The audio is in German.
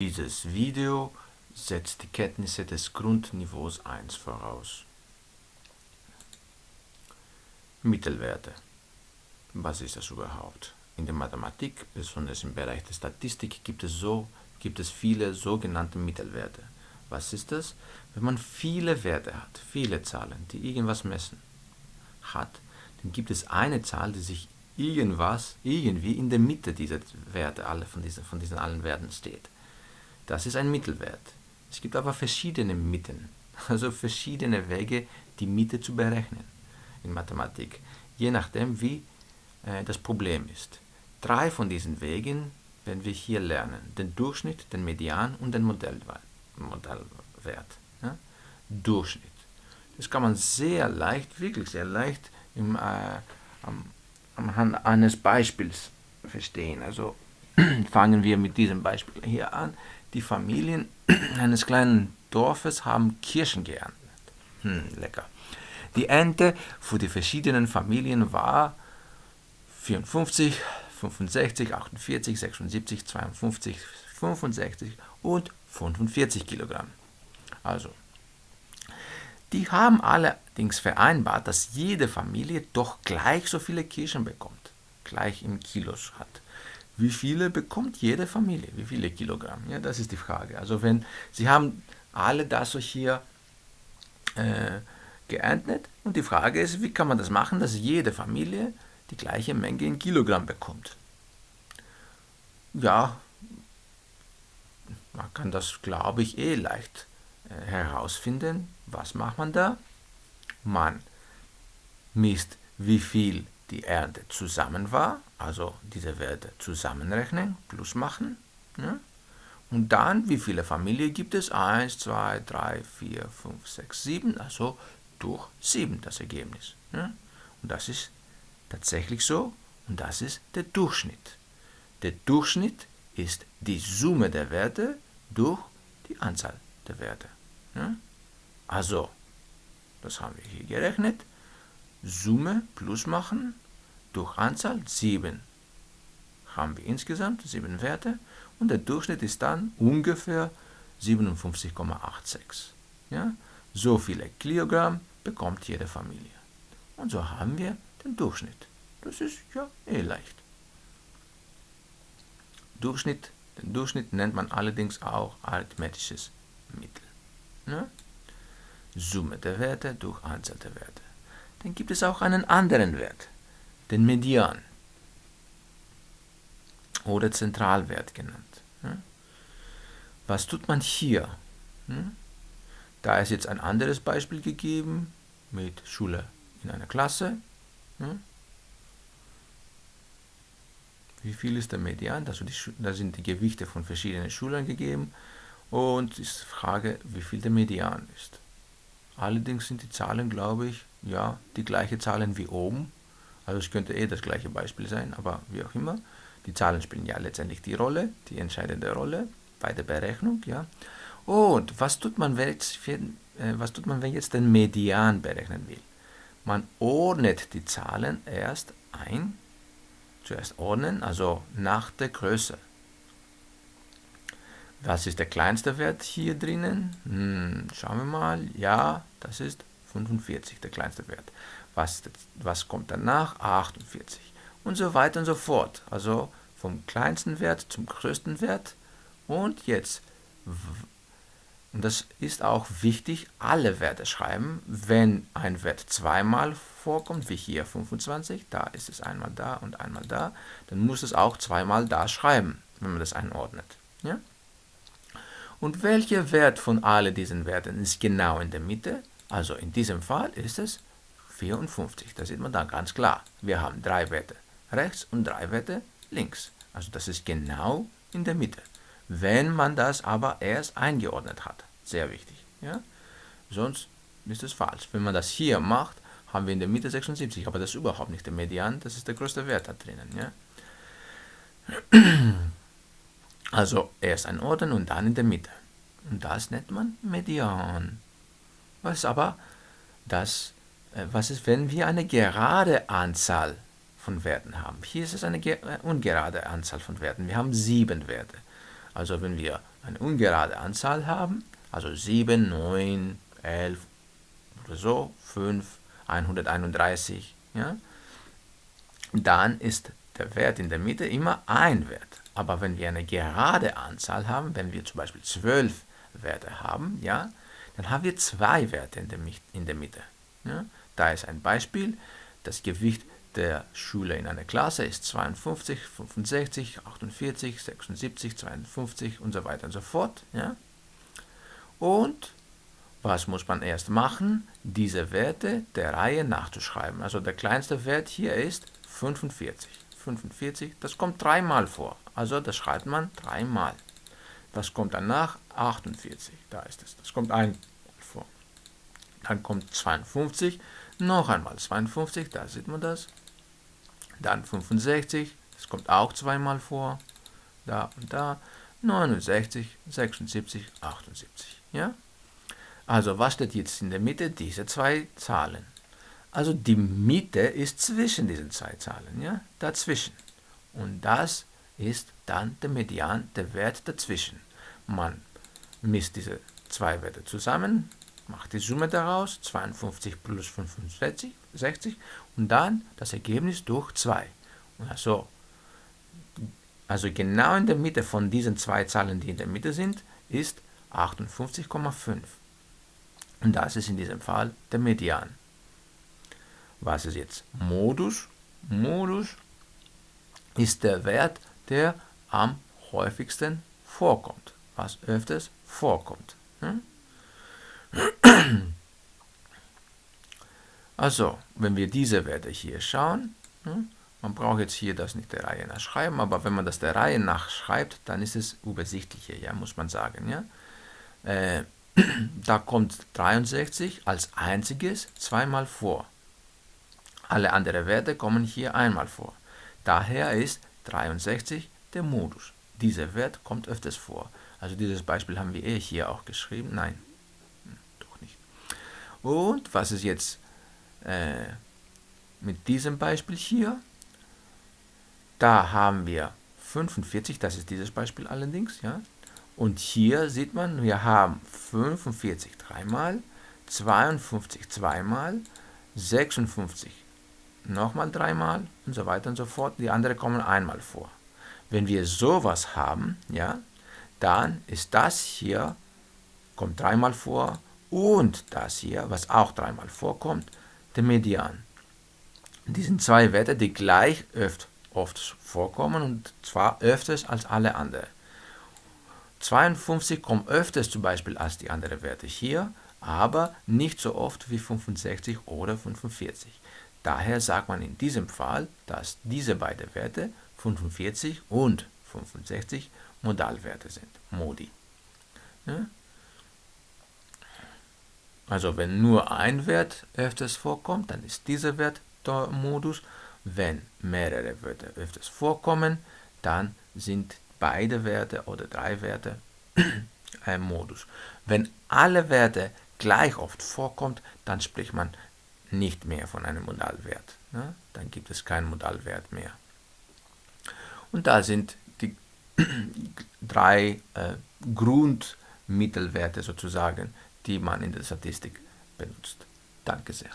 Dieses Video setzt die Kenntnisse des Grundniveaus 1 voraus. Mittelwerte. Was ist das überhaupt? In der Mathematik, besonders im Bereich der Statistik, gibt es, so, gibt es viele sogenannte Mittelwerte. Was ist das? Wenn man viele Werte hat, viele Zahlen, die irgendwas messen, hat, dann gibt es eine Zahl, die sich irgendwas, irgendwie in der Mitte dieser Werte, alle von diesen, von diesen allen Werten steht. Das ist ein Mittelwert. Es gibt aber verschiedene Mitten, also verschiedene Wege, die Mitte zu berechnen in Mathematik, je nachdem, wie äh, das Problem ist. Drei von diesen Wegen werden wir hier lernen. Den Durchschnitt, den Median und den Modellwert. Ja? Durchschnitt. Das kann man sehr leicht, wirklich sehr leicht im, äh, am, anhand eines Beispiels verstehen. Also fangen wir mit diesem Beispiel hier an. Die Familien eines kleinen Dorfes haben Kirschen geerntet. Hm, lecker. Die Ernte für die verschiedenen Familien war 54, 65, 48, 76, 52, 65 und 45 Kilogramm. Also, die haben allerdings vereinbart, dass jede Familie doch gleich so viele Kirschen bekommt, gleich in Kilos hat. Wie viele bekommt jede Familie? Wie viele Kilogramm? Ja, das ist die Frage. Also wenn Sie haben alle das hier äh, geerntet und die Frage ist, wie kann man das machen, dass jede Familie die gleiche Menge in Kilogramm bekommt? Ja, man kann das, glaube ich, eh leicht äh, herausfinden. Was macht man da? Man misst, wie viel die Ernte zusammen war, also diese Werte zusammenrechnen, plus machen. Ja? Und dann, wie viele Familien gibt es? 1, 2, 3, 4, 5, 6, 7, also durch 7 das Ergebnis. Ja? Und das ist tatsächlich so und das ist der Durchschnitt. Der Durchschnitt ist die Summe der Werte durch die Anzahl der Werte. Ja? Also, das haben wir hier gerechnet. Summe plus machen durch Anzahl 7. Haben wir insgesamt 7 Werte und der Durchschnitt ist dann ungefähr 57,86. Ja? So viele Kilogramm bekommt jede Familie. Und so haben wir den Durchschnitt. Das ist ja eh leicht. Durchschnitt, den Durchschnitt nennt man allerdings auch arithmetisches Mittel. Ja? Summe der Werte durch Anzahl der Werte. Dann gibt es auch einen anderen Wert, den Median oder Zentralwert genannt. Was tut man hier? Da ist jetzt ein anderes Beispiel gegeben mit Schule in einer Klasse. Wie viel ist der Median? Da sind die Gewichte von verschiedenen Schulen gegeben und ist die Frage, wie viel der Median ist. Allerdings sind die Zahlen, glaube ich, ja, die gleiche Zahlen wie oben. Also es könnte eh das gleiche Beispiel sein, aber wie auch immer. Die Zahlen spielen ja letztendlich die Rolle, die entscheidende Rolle bei der Berechnung. Ja. Und was tut man, wenn jetzt, für, äh, was tut man, wenn jetzt den Median berechnen will? Man ordnet die Zahlen erst ein, zuerst ordnen, also nach der Größe. Was ist der kleinste Wert hier drinnen? Hm, schauen wir mal. Ja, das ist 45, der kleinste Wert. Was, was kommt danach? 48. Und so weiter und so fort. Also vom kleinsten Wert zum größten Wert. Und jetzt, und das ist auch wichtig, alle Werte schreiben. Wenn ein Wert zweimal vorkommt, wie hier 25, da ist es einmal da und einmal da, dann muss es auch zweimal da schreiben, wenn man das einordnet. Ja? Und welcher Wert von all diesen Werten ist genau in der Mitte? Also in diesem Fall ist es 54. Das sieht man da ganz klar. Wir haben drei Werte rechts und drei Werte links. Also das ist genau in der Mitte. Wenn man das aber erst eingeordnet hat. Sehr wichtig. Ja? Sonst ist es falsch. Wenn man das hier macht, haben wir in der Mitte 76. Aber das ist überhaupt nicht der Median. Das ist der größte Wert da drinnen. Ja? Also erst ein Orden und dann in der Mitte. Und das nennt man Median. Was aber das, was ist, wenn wir eine gerade Anzahl von Werten haben? Hier ist es eine äh, ungerade Anzahl von Werten. Wir haben sieben Werte. Also wenn wir eine ungerade Anzahl haben, also 7, 9, 11 oder so, 5, 131, ja, dann ist der Wert in der Mitte immer ein Wert. Aber wenn wir eine gerade Anzahl haben, wenn wir zum Beispiel 12 Werte haben, ja, dann haben wir zwei Werte in der, in der Mitte. Ja. Da ist ein Beispiel, das Gewicht der Schüler in einer Klasse ist 52, 65, 48, 76, 52 und so weiter und so fort. Ja? Und was muss man erst machen? Diese Werte der Reihe nachzuschreiben. Also der kleinste Wert hier ist 45. 45, das kommt dreimal vor. Also das schreibt man dreimal. Was kommt danach? 48, da ist es. Das kommt vor. Dann kommt 52, noch einmal 52, da sieht man das. Dann 65, das kommt auch zweimal vor. Da und da. 69, 76, 78. Ja? Also was steht jetzt in der Mitte? Diese zwei Zahlen. Also die Mitte ist zwischen diesen zwei Zahlen, ja? dazwischen. Und das ist dann der Median, der Wert dazwischen. Man misst diese zwei Werte zusammen, macht die Summe daraus, 52 plus 65, 60, und dann das Ergebnis durch 2. Also, also genau in der Mitte von diesen zwei Zahlen, die in der Mitte sind, ist 58,5. Und das ist in diesem Fall der Median. Was ist jetzt Modus? Modus ist der Wert, der am häufigsten vorkommt, was öfters vorkommt. Hm? Also, wenn wir diese Werte hier schauen, hm, man braucht jetzt hier das nicht der Reihe nach schreiben, aber wenn man das der Reihe nach schreibt, dann ist es übersichtlicher, ja, muss man sagen. Ja? Äh, da kommt 63 als einziges zweimal vor. Alle anderen Werte kommen hier einmal vor. Daher ist 63 der Modus. Dieser Wert kommt öfters vor. Also dieses Beispiel haben wir eh hier auch geschrieben. Nein, und was ist jetzt äh, mit diesem Beispiel hier? Da haben wir 45, das ist dieses Beispiel allerdings, ja. Und hier sieht man, wir haben 45 dreimal, 52 zweimal, 56 nochmal dreimal und so weiter und so fort. Die anderen kommen einmal vor. Wenn wir sowas haben, ja, dann ist das hier, kommt dreimal vor und das hier, was auch dreimal vorkommt, der Median. Die sind zwei Werte, die gleich oft, oft vorkommen und zwar öfters als alle anderen. 52 kommt öfters zum Beispiel als die anderen Werte hier, aber nicht so oft wie 65 oder 45. Daher sagt man in diesem Fall, dass diese beiden Werte 45 und 65 Modalwerte sind, Modi. Ja? Also wenn nur ein Wert öfters vorkommt, dann ist dieser Wert der Modus. Wenn mehrere Werte öfters vorkommen, dann sind beide Werte oder drei Werte ein Modus. Wenn alle Werte gleich oft vorkommt, dann spricht man nicht mehr von einem Modalwert. Ne? Dann gibt es keinen Modalwert mehr. Und da sind die drei äh, Grundmittelwerte sozusagen, die man in der Statistik benutzt. Danke sehr.